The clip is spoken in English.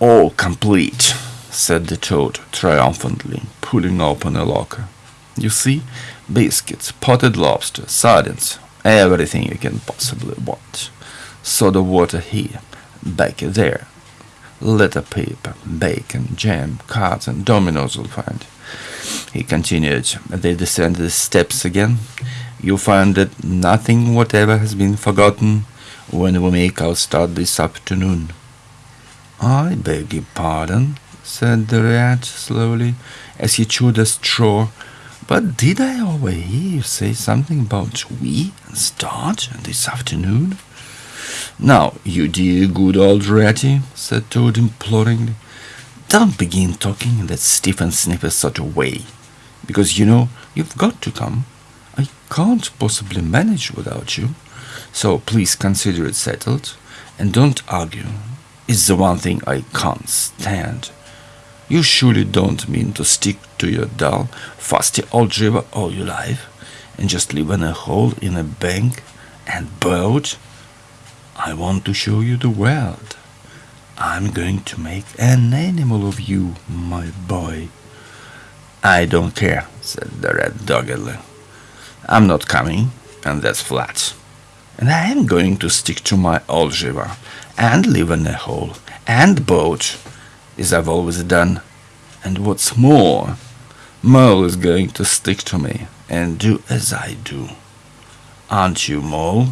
All complete, said the Toad triumphantly, pulling open a locker. You see, biscuits, potted lobster, sardines, everything you can possibly want. Soda water here, back there. Letter paper, bacon, jam, cards, and dominoes you'll find. He continued. They descended the steps again. You'll find that nothing whatever has been forgotten when we make our start this afternoon. I beg your pardon, said the rat slowly, as he chewed a straw. But did I overhear you say something about we and start this afternoon? Now, you dear good old ratty, said Toad imploringly, don't begin talking in that stiff and sniffy sort of way, because you know you've got to come. I can't possibly manage without you, so please consider it settled, and don't argue. It's the one thing I can't stand. You surely don't mean to stick to your dull, fusty algebra all your life, and just live in a hole in a bank and boat? I want to show you the world. I'm going to make an animal of you, my boy. I don't care, said the rat doggedly. I'm not coming, and that's flat. And I am going to stick to my algebra and live in a hole and boat, as I've always done. And what's more, Mole is going to stick to me and do as I do. Aren't you, Mole?